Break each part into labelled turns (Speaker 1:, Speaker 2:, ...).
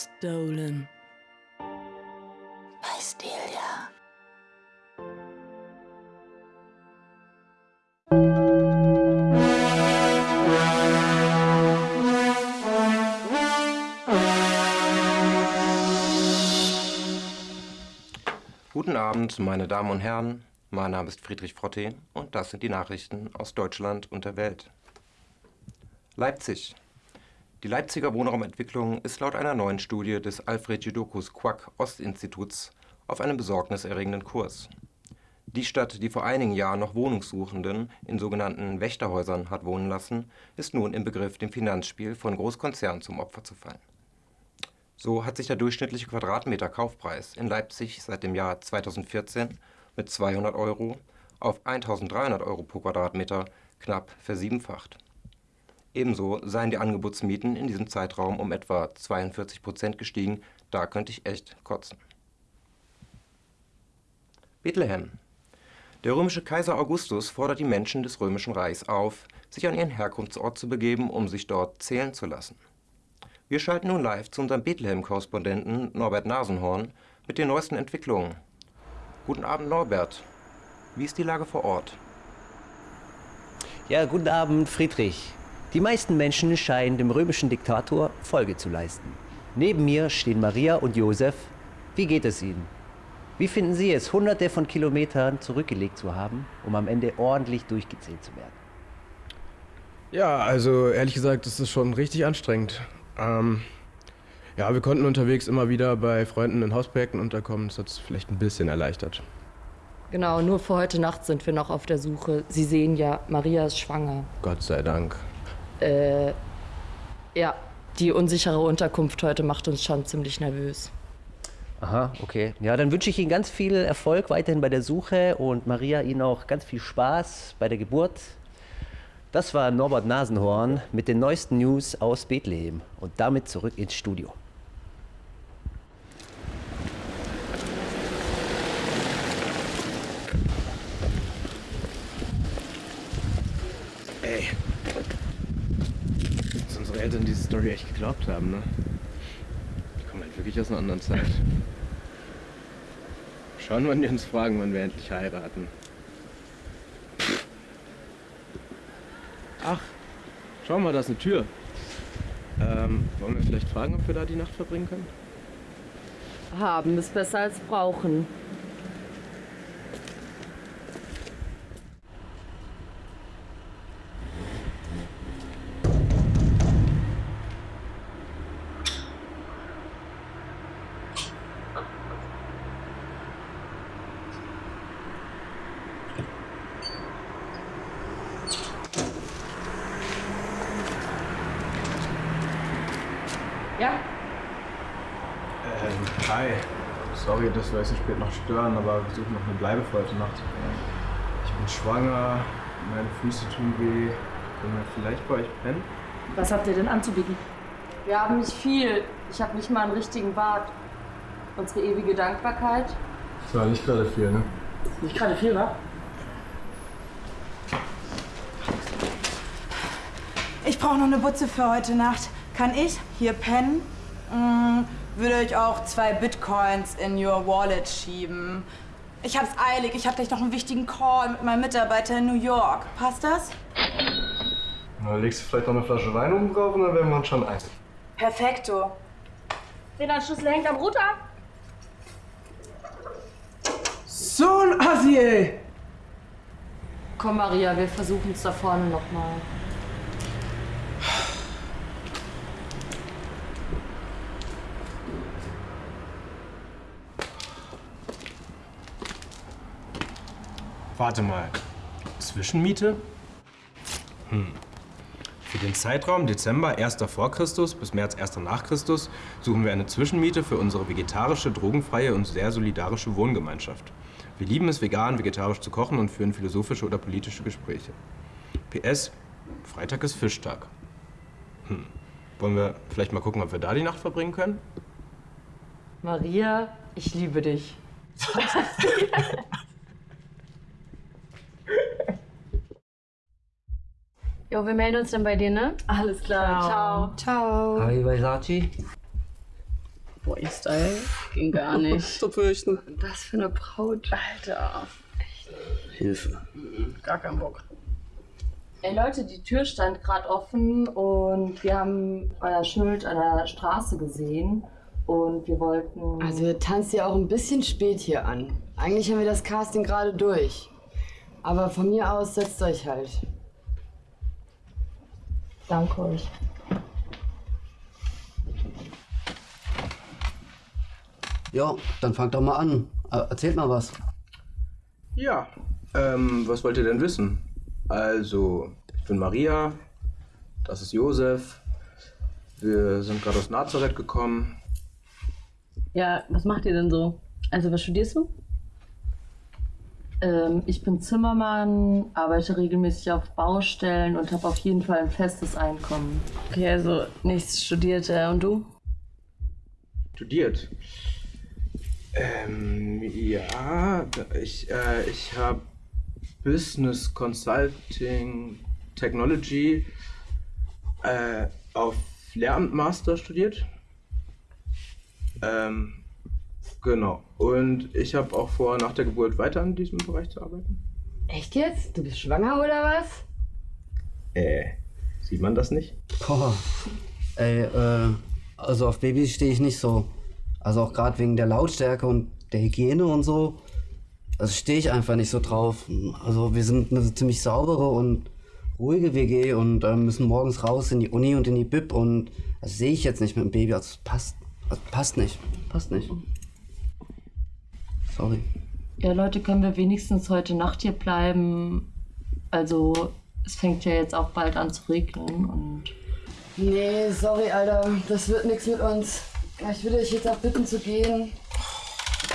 Speaker 1: Stolen.
Speaker 2: Bei Stelia.
Speaker 3: Guten Abend, meine Damen und Herren. Mein Name ist Friedrich Frotte und das sind die Nachrichten aus Deutschland und der Welt. Leipzig. Die Leipziger Wohnraumentwicklung ist laut einer neuen Studie des Alfred Judocus Quack Ostinstituts auf einem besorgniserregenden Kurs. Die Stadt, die vor einigen Jahren noch Wohnungssuchenden in sogenannten Wächterhäusern hat wohnen lassen, ist nun im Begriff, dem Finanzspiel von Großkonzernen zum Opfer zu fallen. So hat sich der durchschnittliche Quadratmeter Kaufpreis in Leipzig seit dem Jahr 2014 mit 200 Euro auf 1300 Euro pro Quadratmeter knapp versiebenfacht. Ebenso seien die Angebotsmieten in diesem Zeitraum um etwa 42 Prozent gestiegen. Da könnte ich echt kotzen. Bethlehem. Der römische Kaiser Augustus fordert die Menschen des römischen Reichs auf, sich an ihren Herkunftsort zu begeben, um sich dort zählen zu lassen. Wir schalten nun live zu unserem Bethlehem-Korrespondenten Norbert Nasenhorn mit den neuesten Entwicklungen. Guten Abend, Norbert. Wie ist die Lage vor Ort?
Speaker 4: Ja, guten Abend, Friedrich. Die meisten Menschen scheinen dem römischen Diktator Folge zu leisten. Neben mir stehen Maria und Josef. Wie geht es Ihnen? Wie finden Sie es, hunderte von Kilometern zurückgelegt zu haben, um am Ende ordentlich durchgezählt zu werden?
Speaker 5: Ja, also ehrlich gesagt, das ist schon richtig anstrengend. Ähm, ja, wir konnten unterwegs immer wieder bei Freunden in Hausprojekten unterkommen. Das hat es vielleicht ein bisschen erleichtert.
Speaker 6: Genau, nur für heute Nacht sind wir noch auf der Suche. Sie sehen ja, Maria ist schwanger.
Speaker 5: Gott sei Dank.
Speaker 6: Äh, ja, die unsichere Unterkunft heute macht uns schon ziemlich nervös.
Speaker 4: Aha, okay. Ja, dann wünsche ich Ihnen ganz viel Erfolg weiterhin bei der Suche und Maria Ihnen auch ganz viel Spaß bei der Geburt. Das war Norbert Nasenhorn mit den neuesten News aus Bethlehem und damit zurück ins Studio.
Speaker 5: Eltern diese Story echt geglaubt haben, ne? Die kommen halt wirklich aus einer anderen Zeit. Schauen, wann die uns fragen, wann wir endlich heiraten. Ach, schau mal, da ist eine Tür. Ähm, wollen wir vielleicht fragen, ob wir da die Nacht verbringen können?
Speaker 6: Haben ist besser als brauchen. Ja?
Speaker 5: Ähm, hi. Sorry, dass wir euch so spät noch stören, aber wir suchen noch eine Bleibe für heute Nacht. Ich bin schwanger, meine Füße tun weh. Können wir vielleicht bei euch pennen?
Speaker 6: Was habt ihr denn anzubieten? Wir haben nicht viel. Ich habe nicht mal einen richtigen Bart. Unsere ewige Dankbarkeit.
Speaker 5: Das war nicht gerade viel, ne?
Speaker 6: Nicht gerade viel, wa?
Speaker 7: Ich brauche noch eine Butze für heute Nacht. Kann ich hier pennen? Mm, würde ich auch zwei Bitcoins in your wallet schieben. Ich hab's eilig. Ich hab gleich noch einen wichtigen Call mit meinem Mitarbeiter in New York. Passt das?
Speaker 5: Na, legst du vielleicht noch eine Flasche Wein oben drauf und dann werden wir uns schon eins.
Speaker 7: Perfekto.
Speaker 6: Den Schlüssel hängt am Router.
Speaker 5: So ein Assi, ey!
Speaker 6: Komm, Maria, wir versuchen es da vorne nochmal.
Speaker 5: Warte mal. Zwischenmiete? Hm. Für den Zeitraum Dezember 1. vor Christus bis März 1. nach Christus suchen wir eine Zwischenmiete für unsere vegetarische, drogenfreie und sehr solidarische Wohngemeinschaft. Wir lieben es, vegan, vegetarisch zu kochen und führen philosophische oder politische Gespräche. PS, Freitag ist Fischtag. Hm. Wollen wir vielleicht mal gucken, ob wir da die Nacht verbringen können?
Speaker 6: Maria, ich liebe dich.
Speaker 8: Jo, wir melden uns dann bei dir, ne?
Speaker 6: Alles klar. Ciao.
Speaker 7: Ciao.
Speaker 4: Hi, Versace.
Speaker 1: Boy-Style ging gar nicht.
Speaker 2: Zu fürchten.
Speaker 1: Das für eine Braut.
Speaker 2: Alter. Hilfe.
Speaker 1: Gar keinen Bock.
Speaker 6: Ey Leute, die Tür stand gerade offen und wir haben euer Schild an der Straße gesehen und wir wollten.
Speaker 1: Also ihr tanzt ja auch ein bisschen spät hier an. Eigentlich haben wir das Casting gerade durch. Aber von mir aus setzt euch halt.
Speaker 6: Danke euch.
Speaker 2: Ja, dann fangt doch mal an. Äh, Erzählt mal was.
Speaker 5: Ja, ähm, was wollt ihr denn wissen? Also, ich bin Maria, das ist Josef. Wir sind gerade aus Nazareth gekommen.
Speaker 8: Ja, was macht ihr denn so? Also, was studierst du?
Speaker 6: Ähm, ich bin Zimmermann, arbeite regelmäßig auf Baustellen und habe auf jeden Fall ein festes Einkommen.
Speaker 8: Okay, also nichts studiert. Äh, und du?
Speaker 5: Studiert. Ähm, ja, ich, äh, ich habe Business Consulting Technology äh, auf Lehramt Master studiert. Ähm, genau. Und ich habe auch vor, nach der Geburt weiter in diesem Bereich zu arbeiten.
Speaker 1: Echt jetzt? Du bist schwanger oder was?
Speaker 5: Äh, sieht man das nicht?
Speaker 2: Boah. Ey, äh, also auf Babys stehe ich nicht so. Also auch gerade wegen der Lautstärke und der Hygiene und so. Also stehe ich einfach nicht so drauf. Also wir sind eine ziemlich saubere und ruhige WG und äh, müssen morgens raus in die Uni und in die Bib und das sehe ich jetzt nicht mit dem Baby. Also passt, also passt nicht. Passt nicht. Sorry.
Speaker 6: Ja, Leute, können wir wenigstens heute Nacht hier bleiben? Also, es fängt ja jetzt auch bald an zu regnen und.
Speaker 1: Nee, sorry, Alter. Das wird nichts mit uns. Ich würde euch jetzt auch bitten zu gehen.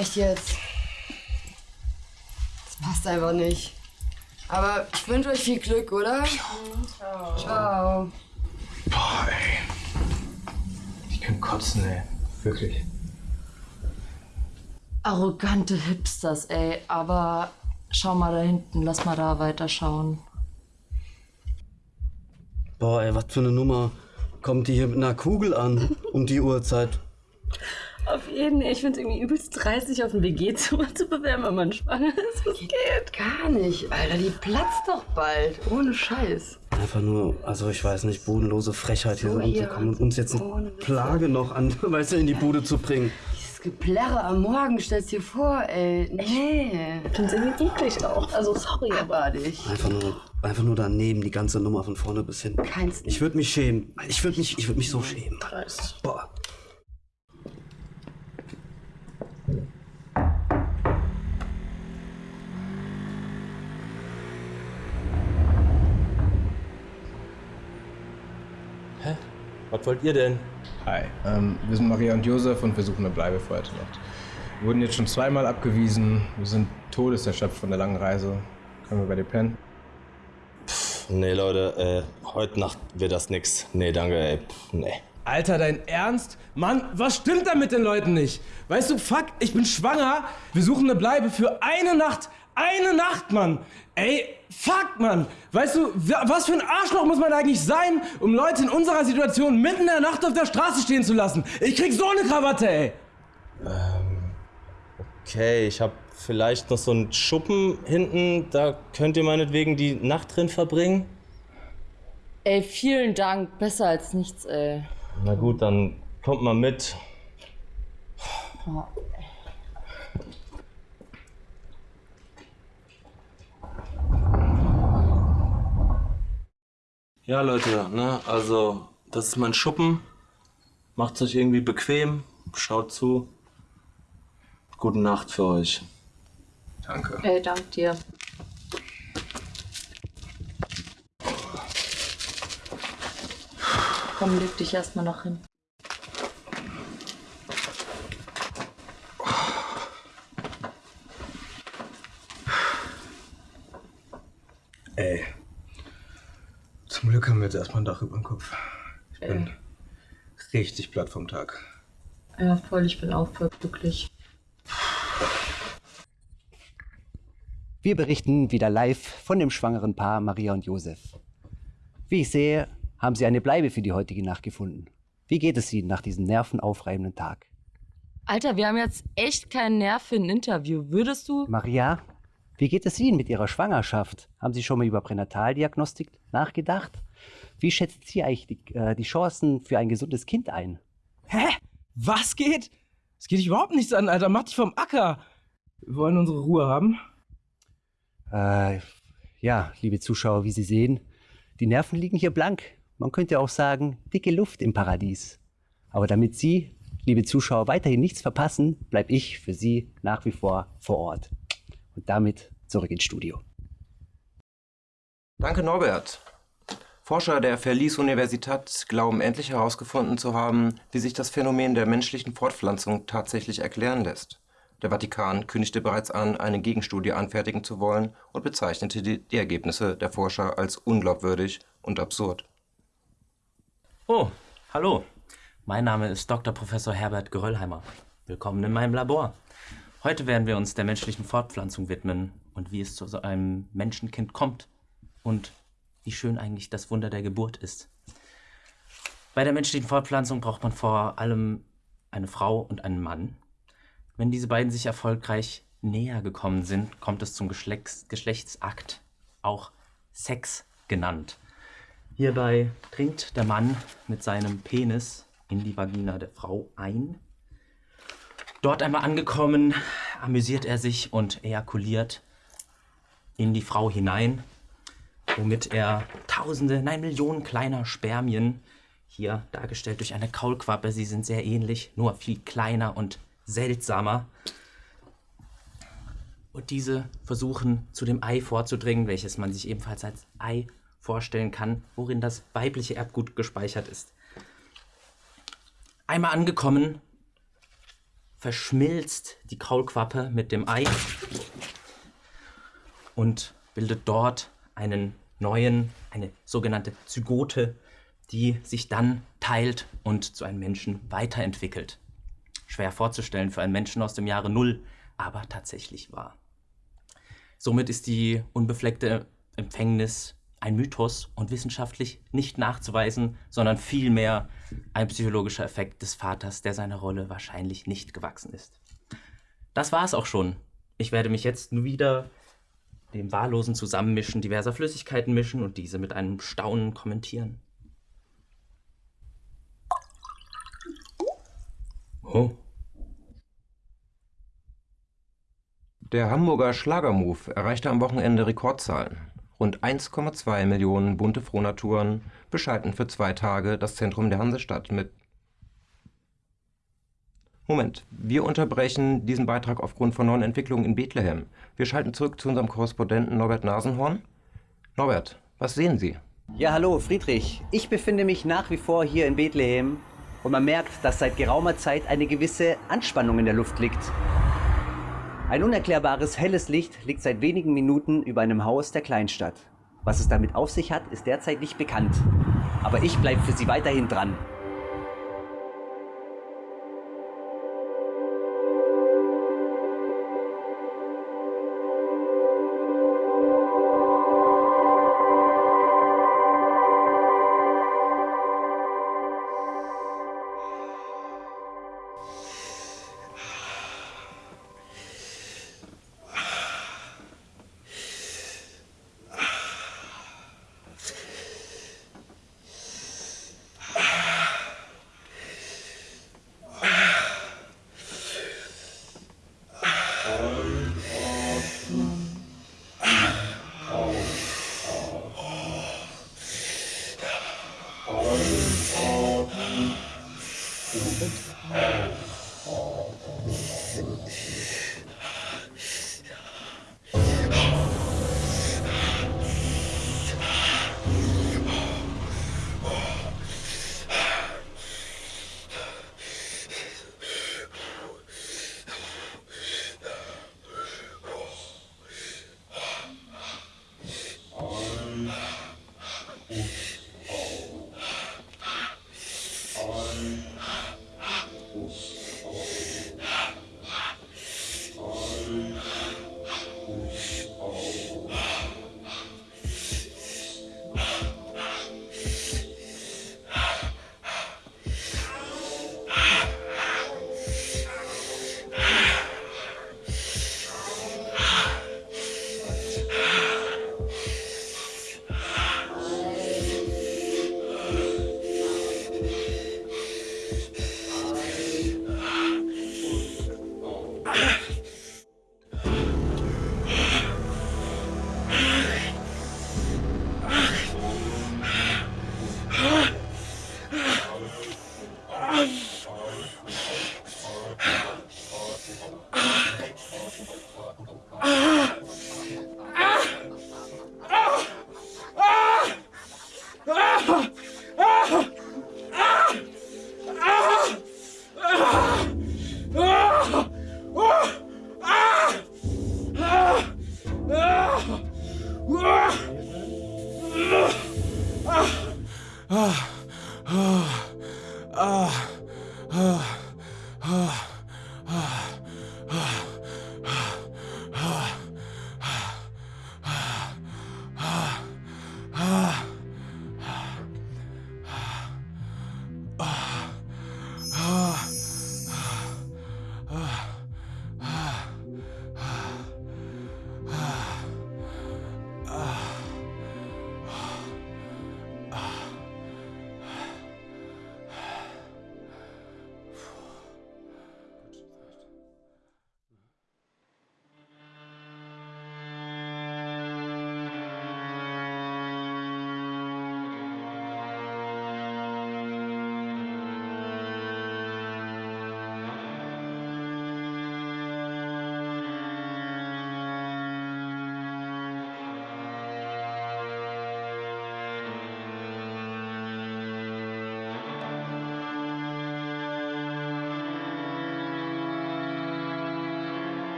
Speaker 1: Echt jetzt. Das passt einfach nicht. Aber ich wünsche euch viel Glück, oder? Ciao. Ciao.
Speaker 5: Boah, ey. Ich kann kotzen, ey. Wirklich.
Speaker 6: Arrogante Hipsters, ey. Aber schau mal da hinten, lass mal da weiterschauen.
Speaker 2: Boah, ey, was für eine Nummer. Kommt die hier mit einer Kugel an um die Uhrzeit?
Speaker 8: Auf jeden Fall. Ich finde es irgendwie übelst dreistig, auf ein WG-Zimmer zu bewerben, wenn man schwanger ist. Was geht?
Speaker 1: Gar nicht, Alter. Die platzt doch bald. Ohne Scheiß.
Speaker 2: Einfach nur, also ich weiß nicht, bodenlose Frechheit hier
Speaker 1: So,
Speaker 2: so
Speaker 1: hier.
Speaker 2: und uns jetzt
Speaker 1: Ohne
Speaker 2: eine. Plage noch an, weißt du, in die Bude zu bringen.
Speaker 1: Geplärre am Morgen, stellst dir vor, ey. Nee.
Speaker 8: Ich finde es irgendwie eklig auch. Also, sorry, aber.
Speaker 1: Abartig.
Speaker 2: Einfach nur, einfach nur daneben, die ganze Nummer von vorne bis hinten.
Speaker 1: Keins
Speaker 2: Ich würde mich schämen. Ich würde mich, ich würde mich so schämen. Boah.
Speaker 9: Was wollt ihr denn?
Speaker 5: Hi, ähm, wir sind Maria und Josef und wir suchen eine Bleibe für heute Nacht. Wir wurden jetzt schon zweimal abgewiesen. Wir sind todeserschöpft von der langen Reise. Können wir bei dir pennen?
Speaker 9: Nee, Leute, äh, heute Nacht wird das nix. Nee, danke, ey. Pff, nee.
Speaker 5: Alter, dein Ernst? Mann, was stimmt da mit den Leuten nicht? Weißt du, fuck, ich bin schwanger. Wir suchen eine Bleibe für eine Nacht. Eine Nacht, Mann. Ey, fuck, Mann. Weißt du, wa- was für ein Arschloch muss man eigentlich sein, um Leute in unserer Situation mitten in der Nacht auf der Straße stehen zu lassen? Ich krieg so eine Krawatte, ey.
Speaker 9: Okay, ich hab vielleicht noch so einen Schuppen hinten. Da könnt ihr meinetwegen die Nacht drin verbringen.
Speaker 6: Ey, vielen Dank. Besser als nichts, ey.
Speaker 9: Na gut, dann kommt mal mit. Ja, Leute, ne, also, das ist mein Schuppen. Macht's euch irgendwie bequem. Schaut zu. Gute Nacht für euch.
Speaker 5: Danke.
Speaker 6: Ey, dank dir. Komm, leg dich erstmal noch hin.
Speaker 5: Ey. Glück haben wir jetzt erstmal ein Dach über dem Kopf. Ich bin richtig platt vom Tag.
Speaker 6: Ja, voll, ich bin auch voll glücklich.
Speaker 4: Wir berichten wieder live von dem schwangeren Paar Maria und Josef. Wie ich sehe, haben sie eine Bleibe für die heutige Nacht gefunden. Wie geht es Ihnen nach diesem nervenaufreibenden Tag?
Speaker 8: Alter, wir haben jetzt echt keinen Nerv für ein Interview. Würdest du?
Speaker 4: Maria, wie geht es Ihnen mit Ihrer Schwangerschaft? Haben Sie schon mal über Pränataldiagnostik nachgedacht? Wie schätzen Sie eigentlich die, äh, die Chancen für ein gesundes Kind ein?
Speaker 5: Hä? Was geht? Es geht dich überhaupt nichts an, Alter. Mach dich vom Acker. Wir wollen unsere Ruhe haben.
Speaker 4: Äh, ja, liebe Zuschauer, wie Sie sehen, die Nerven liegen hier blank. Man könnte auch sagen, dicke Luft im Paradies. Aber damit Sie, liebe Zuschauer, weiterhin nichts verpassen, bleibe ich für Sie nach wie vor vor Ort. Und damit zurück ins Studio.
Speaker 3: Danke, Norbert. Forscher der Verlies-Universität glauben endlich herausgefunden zu haben, wie sich das Phänomen der menschlichen Fortpflanzung tatsächlich erklären lässt. Der Vatikan kündigte bereits an, eine Gegenstudie anfertigen zu wollen und bezeichnete die, die Ergebnisse der Forscher als unglaubwürdig und absurd.
Speaker 9: Oh, hallo. Mein Name ist Dr. Professor Herbert Geröllheimer. Willkommen in meinem Labor. Heute werden wir uns der menschlichen Fortpflanzung widmen und wie es zu so einem Menschenkind kommt und wie schön eigentlich das Wunder der Geburt ist. Bei der menschlichen Fortpflanzung braucht man vor allem eine Frau und einen Mann. Wenn diese beiden sich erfolgreich näher gekommen sind, kommt es zum Geschlechts Geschlechtsakt, auch Sex genannt. Hierbei dringt der Mann mit seinem Penis in die Vagina der Frau ein. Dort einmal angekommen, amüsiert er sich und ejakuliert in die Frau hinein, womit er tausende, nein Millionen kleiner Spermien, hier dargestellt durch eine Kaulquappe, sie sind sehr ähnlich, nur viel kleiner und seltsamer. Und diese versuchen zu dem Ei vorzudringen, welches man sich ebenfalls als Ei vorstellen kann, worin das weibliche Erbgut gespeichert ist. Einmal angekommen, verschmilzt die Kaulquappe mit dem Ei und bildet dort einen neuen, eine sogenannte Zygote, die sich dann teilt und zu einem Menschen weiterentwickelt. Schwer vorzustellen für einen Menschen aus dem Jahre Null, aber tatsächlich wahr. Somit ist die unbefleckte Empfängnis ein Mythos und wissenschaftlich nicht nachzuweisen, sondern vielmehr ein psychologischer Effekt des Vaters, der seiner Rolle wahrscheinlich nicht gewachsen ist. Das war es auch schon. Ich werde mich jetzt nur wieder dem wahllosen Zusammenmischen diverser Flüssigkeiten mischen und diese mit einem Staunen kommentieren.
Speaker 3: Oh. Der Hamburger Schlagermove erreichte am Wochenende Rekordzahlen. Rund 1,2 Millionen bunte Frohnaturen beschalten für zwei Tage das Zentrum der Hansestadt mit. Moment, wir unterbrechen diesen Beitrag aufgrund von neuen Entwicklungen in Bethlehem. Wir schalten zurück zu unserem Korrespondenten Norbert Nasenhorn. Norbert, was sehen Sie?
Speaker 4: Ja, hallo, Friedrich. Ich befinde mich nach wie vor hier in Bethlehem und man merkt, dass seit geraumer Zeit eine gewisse Anspannung in der Luft liegt. Ein unerklärbares helles Licht liegt seit wenigen Minuten über einem Haus der Kleinstadt. Was es damit auf sich hat, ist derzeit nicht bekannt. Aber ich bleibe für Sie weiterhin dran. you.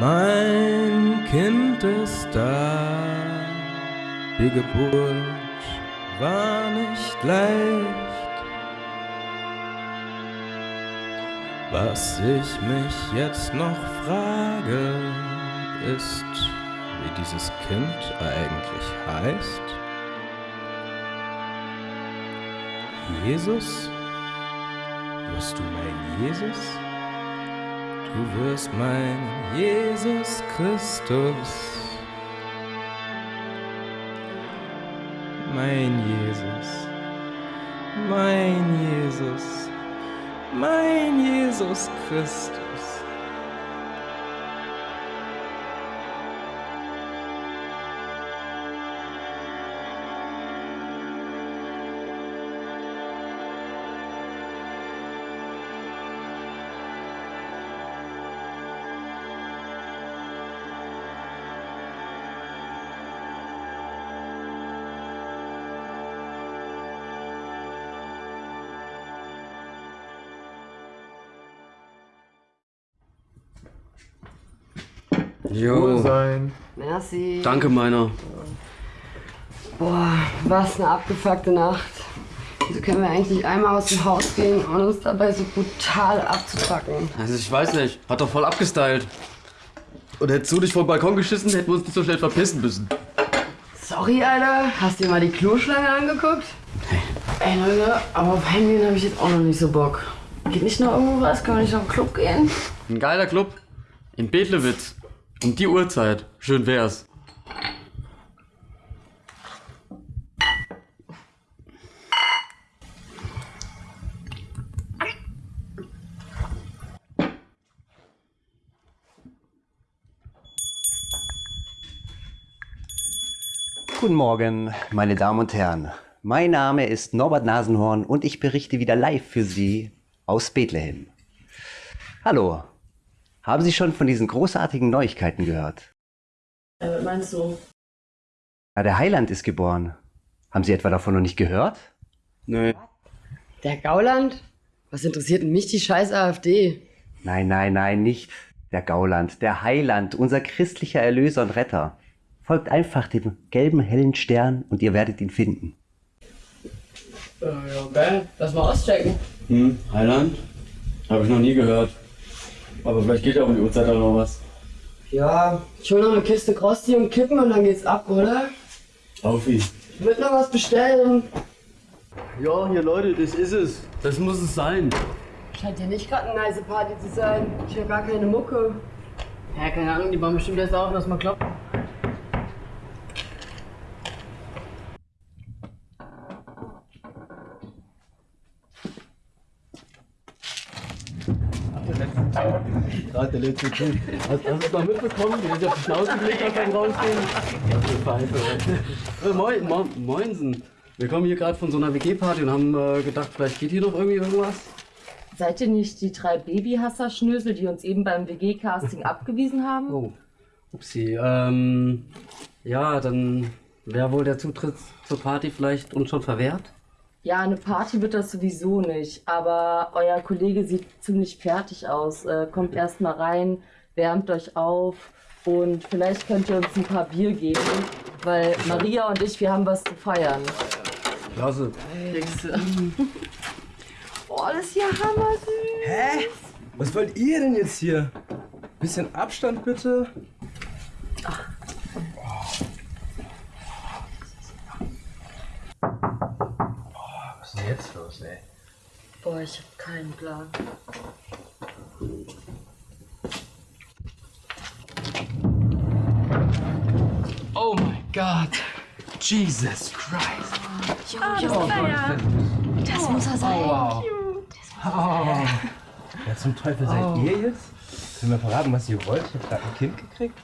Speaker 5: Mein Kind ist da, die Geburt war nicht leicht. Was ich mich jetzt noch frage, ist, wie dieses Kind eigentlich heißt. Jesus? Wirst du mein Jesus? Du wirst mein Jesus Christus. Mein Jesus, mein Jesus, mein Jesus Christus.
Speaker 2: Jo.
Speaker 10: sein.
Speaker 1: Merci.
Speaker 2: Danke, meiner.
Speaker 1: Boah, was eine abgefuckte Nacht. Wieso können wir eigentlich nicht einmal aus dem Haus gehen und uns dabei so brutal abzupacken?
Speaker 2: Also ich weiß nicht, hat doch voll abgestylt. Und hättest du dich vom Balkon geschissen, hätten wir uns nicht so schnell verpissen müssen.
Speaker 1: Sorry, Alter. Hast du dir mal die Kloschlange angeguckt? Ey, Leute, aber auf Handyen habe ich jetzt auch noch nicht so Bock. Geht nicht noch irgendwo was? Können wir nicht noch im Club gehen?
Speaker 2: Ein geiler Club. In Bedlewitz. Um die Uhrzeit. Schön wär's.
Speaker 4: Guten Morgen, meine Damen und Herren. Mein Name ist Norbert Nasenhorn und ich berichte wieder live für Sie aus Bethlehem. Hallo, haben Sie schon von diesen großartigen Neuigkeiten gehört?
Speaker 8: Äh, was meinst du?
Speaker 4: Ja, der Heiland ist geboren. Haben Sie etwa davon noch nicht gehört?
Speaker 2: Nö.
Speaker 1: Der Gauland? Was interessiert denn mich die scheiß AfD?
Speaker 4: Nein, nein, nein, nicht der Gauland, der Heiland, unser christlicher Erlöser und Retter. Folgt einfach dem gelben hellen Stern und ihr werdet ihn finden.
Speaker 1: Äh, ja, geil. Lass mal auschecken.
Speaker 2: Hm, Heiland? Habe ich noch nie gehört. Aber vielleicht geht ja um die Uhrzeit auch noch was.
Speaker 1: Ja, ich hol noch eine Kiste Krosty und Kippen und dann geht's ab, oder?
Speaker 10: Auf ihn.
Speaker 1: Ich würd noch was bestellen.
Speaker 10: Ja, hier Leute, das ist es. Das muss es sein.
Speaker 1: Scheint ja nicht gerade eine nice Party zu sein. Ich hab gar keine Mucke. Ja, keine Ahnung, die bauen bestimmt erst auf, lass mal kloppen.
Speaker 10: Gerade der letzte Typ. Hast, hast du es mal mitbekommen, wie er sich auf die Schnauze gelegt hat beim Rausgehen? Das ist. Äh, moin, mo moinsen. Wir kommen hier gerade von so einer WG-Party und haben äh, gedacht, vielleicht geht hier noch irgendwie irgendwas.
Speaker 6: Seid ihr nicht die drei Babyhasser-Schnösel, die uns eben beim WG-Casting abgewiesen haben?
Speaker 2: Oh, upsie. Ähm, ja, dann wäre wohl der Zutritt zur Party vielleicht uns schon verwehrt?
Speaker 6: Ja, eine Party wird das sowieso nicht, aber euer Kollege sieht ziemlich fertig aus. Äh, kommt erst mal rein, wärmt euch auf und vielleicht könnt ihr uns ein paar Bier geben, weil Maria und ich, wir haben was zu feiern.
Speaker 2: Klasse.
Speaker 6: Oh, das ist ja hammersüß.
Speaker 5: Hä? Was wollt ihr denn jetzt hier? Bisschen Abstand bitte. Was denn jetzt los, ey?
Speaker 6: Boah, ich hab keinen Plan.
Speaker 10: Oh mein Gott. Jesus Christ.
Speaker 8: Das muss er sein.
Speaker 10: Wow. Oh.
Speaker 5: Wer zum Teufel seid ihr jetzt? Sollen wir verraten, was ihr wollt? Ich hab gerade ein Kind gekriegt.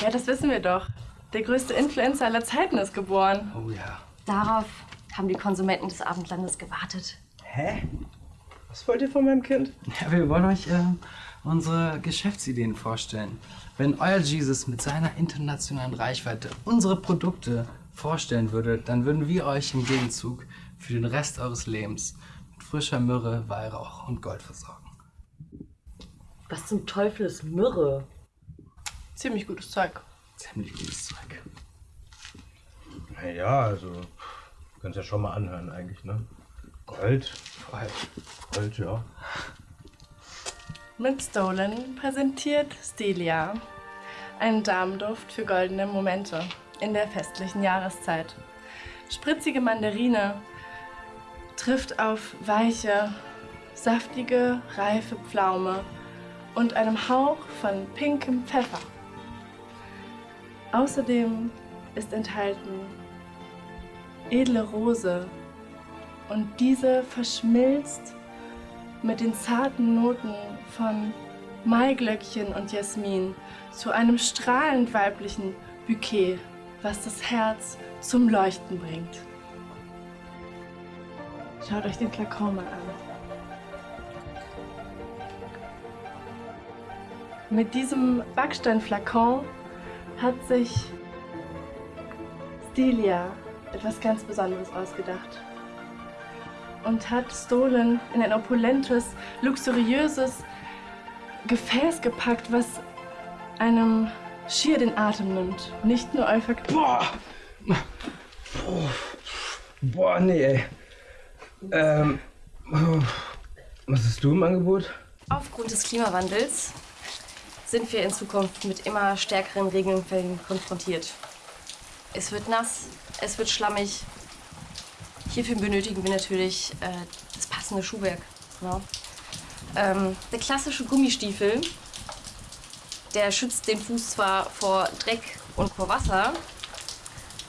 Speaker 7: Ja, das wissen wir doch. Der größte Influencer aller Zeiten ist geboren.
Speaker 10: Oh ja.
Speaker 8: Darauf haben die Konsumenten des Abendlandes gewartet.
Speaker 5: Hä? Was wollt ihr von meinem Kind?
Speaker 11: Ja, wir wollen euch äh, unsere Geschäftsideen vorstellen. Wenn euer Jesus mit seiner internationalen Reichweite unsere Produkte vorstellen würde, dann würden wir euch im Gegenzug für den Rest eures Lebens mit frischer Myrrhe, Weihrauch und Gold versorgen.
Speaker 6: Was zum Teufel ist Myrrhe?
Speaker 7: Ziemlich gutes Zeug.
Speaker 11: Ziemlich gutes Zeug.
Speaker 5: Naja, also. Kannst ja schon mal anhören, eigentlich, ne? Gold. Gold, ja.
Speaker 7: Mit Stolen präsentiert Stelia einen Damenduft für goldene Momente in der festlichen Jahreszeit. Spritzige Mandarine trifft auf weiche, saftige, reife Pflaume und einem Hauch von pinkem Pfeffer. Außerdem ist enthalten edle Rose und diese verschmilzt mit den zarten Noten von Maiglöckchen und Jasmin zu einem strahlend weiblichen Bouquet, was das Herz zum Leuchten bringt. Schaut euch den Flakon mal an. Mit diesem Backsteinflakon hat sich Stelia etwas ganz Besonderes ausgedacht und hat Stolen in ein opulentes, luxuriöses Gefäß gepackt, was einem schier den Atem nimmt. Nicht nur olfakt.
Speaker 5: Boah! Boah, nee, ey. Ähm. Was hast du im Angebot?
Speaker 8: Aufgrund des Klimawandels sind wir in Zukunft mit immer stärkeren Regenfällen konfrontiert. Es wird nass, es wird schlammig. Hierfür benötigen wir natürlich äh, das passende Schuhwerk. Ja. Ähm, der klassische Gummistiefel, der schützt den Fuß zwar vor Dreck und vor Wasser,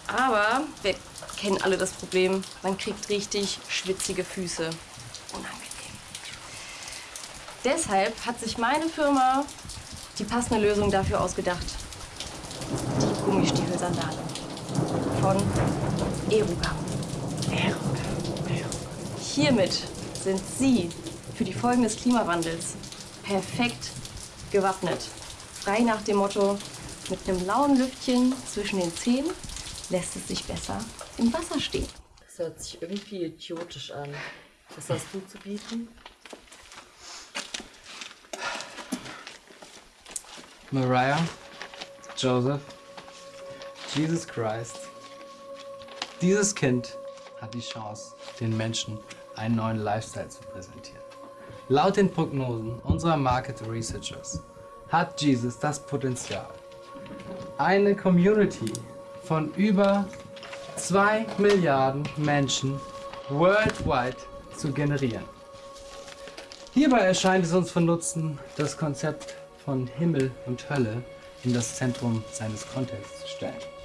Speaker 8: aber wir kennen alle das Problem, man kriegt richtig schwitzige Füße. Unangenehm. Deshalb hat sich meine Firma die passende Lösung dafür ausgedacht. Die Gummistiefelsandale von Eruga. Hiermit sind Sie für die Folgen des Klimawandels perfekt gewappnet. Frei nach dem Motto, mit einem lauen Lüftchen zwischen den Zehen lässt es sich besser im Wasser stehen.
Speaker 6: Das hört sich irgendwie idiotisch an. Was hast du zu bieten?
Speaker 11: Mariah, Joseph, Jesus Christ. Dieses Kind hat die Chance, den Menschen einen neuen Lifestyle zu präsentieren. Laut den Prognosen unserer Market Researchers hat Jesus das Potenzial, eine Community von über 2 Milliarden Menschen worldwide zu generieren. Hierbei erscheint es uns von Nutzen, das Konzept von Himmel und Hölle in das Zentrum seines Contexts zu stellen.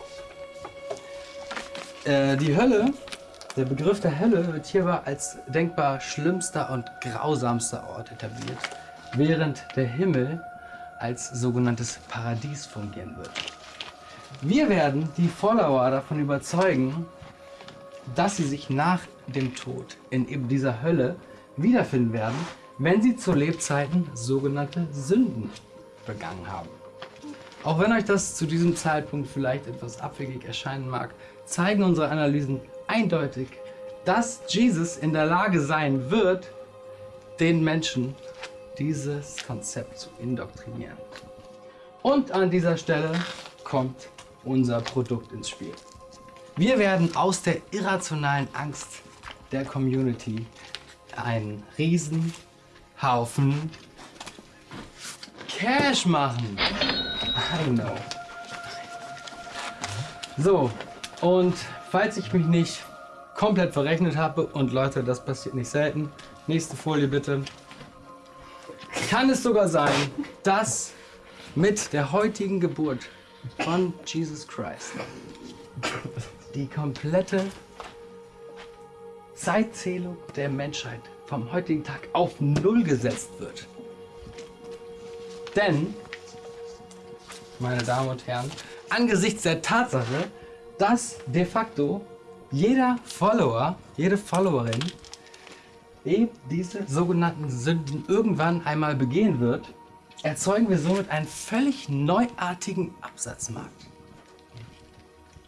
Speaker 11: Äh, die Hölle, der Begriff der Hölle wird hierbei als denkbar schlimmster und grausamster Ort etabliert, während der Himmel als sogenanntes Paradies fungieren wird. Wir werden die Follower davon überzeugen, dass sie sich nach dem Tod in eben dieser Hölle wiederfinden werden, wenn sie zu Lebzeiten sogenannte Sünden begangen haben. Auch wenn euch das zu diesem Zeitpunkt vielleicht etwas abwegig erscheinen mag, zeigen unsere Analysen eindeutig, dass Jesus in der Lage sein wird, den Menschen dieses Konzept zu indoktrinieren. Und an dieser Stelle kommt unser Produkt ins Spiel. Wir werden aus der irrationalen Angst der Community einen Riesenhaufen Cash machen. I know. So, und falls ich mich nicht komplett verrechnet habe, und Leute, das passiert nicht selten, nächste Folie bitte, kann es sogar sein, dass mit der heutigen Geburt von Jesus Christ die komplette Zeitzählung der Menschheit vom heutigen Tag auf Null gesetzt wird. Denn, meine Damen und Herren, angesichts der Tatsache, dass de facto jeder Follower, jede Followerin eben diese sogenannten Sünden irgendwann einmal begehen wird, erzeugen wir somit einen völlig neuartigen Absatzmarkt.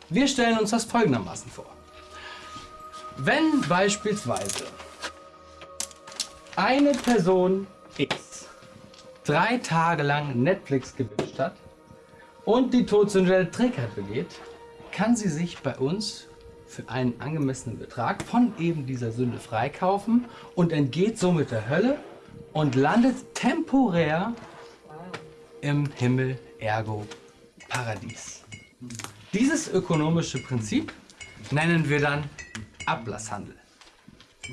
Speaker 11: Wir stellen uns das folgendermaßen vor. Wenn beispielsweise eine Person X drei Tage lang Netflix gewünscht hat und die Todsünde der Trägheit begeht, kann sie sich bei uns für einen angemessenen Betrag von eben dieser Sünde freikaufen und entgeht somit der Hölle und landet temporär im Himmel, ergo Paradies. Dieses ökonomische Prinzip nennen wir dann Ablasshandel.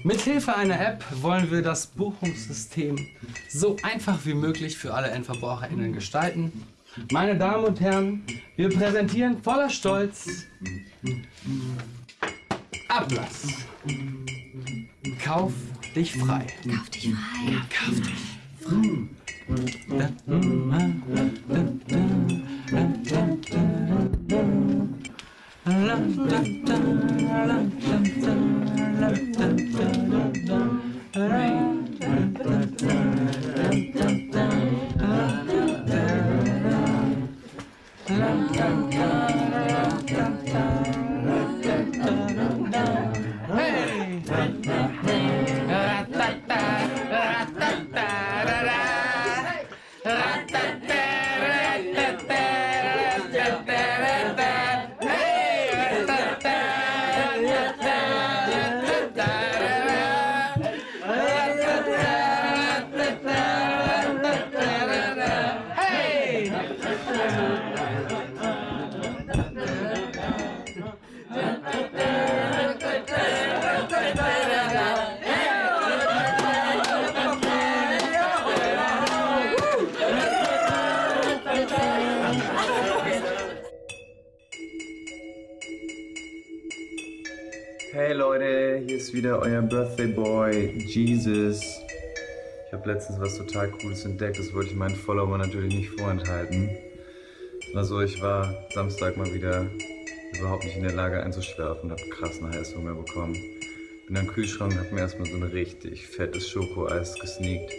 Speaker 11: Mithilfe einer App wollen wir das Buchungssystem so einfach wie möglich für alle EndverbraucherInnen gestalten. Meine Damen und Herren, wir präsentieren voller Stolz Ablass. Kauf dich frei. Kauf dich frei. Kauf dich frei.
Speaker 12: Hey wieder euer Birthday Boy, Jesus. Ich habe letztens was total Cooles entdeckt, das wollte ich meinen Followern natürlich nicht vorenthalten. Also ich war Samstag mal wieder überhaupt nicht in der Lage einzuschlafen und habe krassen Heißhunger bekommen. Bin am Kühlschrank und habe mir erstmal so ein richtig fettes Schokoeis gesneakt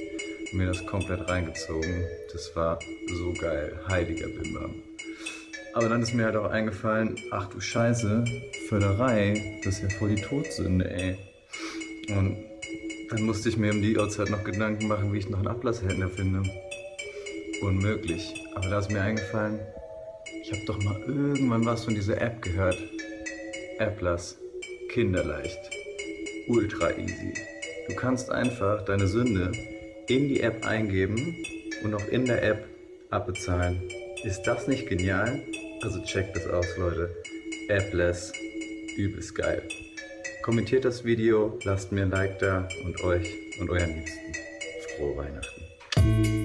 Speaker 12: und mir das komplett reingezogen. Das war so geil, heiliger Bimbam. Aber dann ist mir halt auch eingefallen, ach du Scheiße, Förderei, das ist ja voll die Todsünde, ey. Und dann musste ich mir um die Uhrzeit noch Gedanken machen, wie ich noch einen Ablasshändler finde. Unmöglich. Aber da ist mir eingefallen, ich habe doch mal irgendwann was von dieser App gehört. Applas. Kinderleicht. Ultra easy. Du kannst einfach deine Sünde in die App eingeben und auch in der App abbezahlen. Ist das nicht genial? Also checkt das aus, Leute. Appless, übelst geil. Kommentiert das Video, lasst mir ein Like da und euch und euren Liebsten frohe Weihnachten.